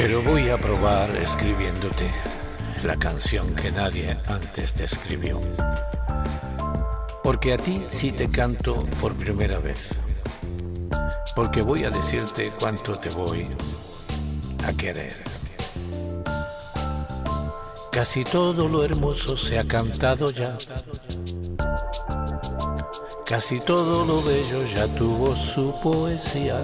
Pero voy a probar escribiéndote la canción que nadie antes te escribió. Porque a ti sí te canto por primera vez. Porque voy a decirte cuánto te voy a querer. Casi todo lo hermoso se ha cantado ya. Casi todo lo bello ya tuvo su poesía.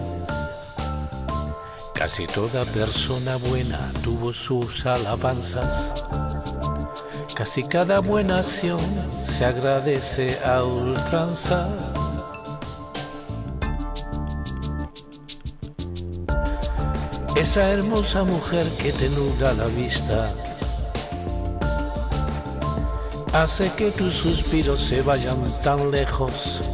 Casi toda persona buena tuvo sus alabanzas. Casi cada buena acción se agradece a ultranza. Esa hermosa mujer que te nuda la vista hace que tus suspiros se vayan tan lejos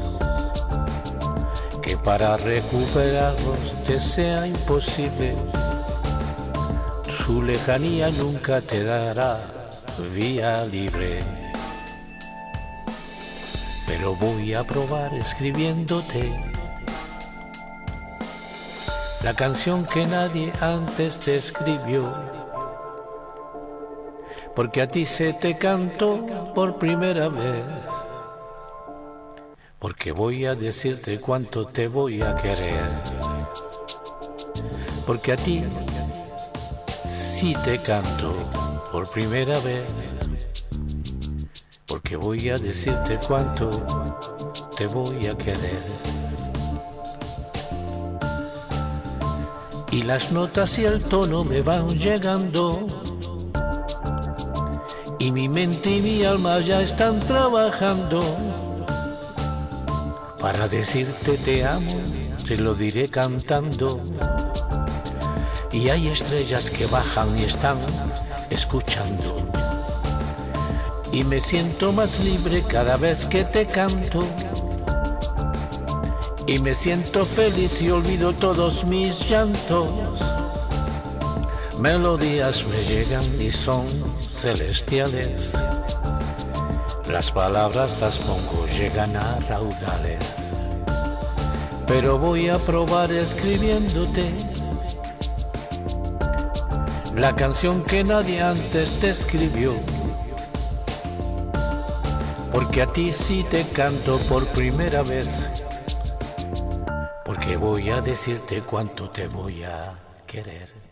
para recuperarlos te sea imposible. Su lejanía nunca te dará vía libre. Pero voy a probar escribiéndote la canción que nadie antes te escribió. Porque a ti se te cantó por primera vez porque voy a decirte cuánto te voy a querer. Porque a ti sí te canto por primera vez. Porque voy a decirte cuánto te voy a querer. Y las notas y el tono me van llegando. Y mi mente y mi alma ya están trabajando para decirte te amo, te lo diré cantando. Y hay estrellas que bajan y están escuchando. Y me siento más libre cada vez que te canto. Y me siento feliz y olvido todos mis llantos. Melodías me llegan y son celestiales. Las palabras las pongo, llegan a raudales. Pero voy a probar escribiéndote la canción que nadie antes te escribió. Porque a ti sí te canto por primera vez. Porque voy a decirte cuánto te voy a querer.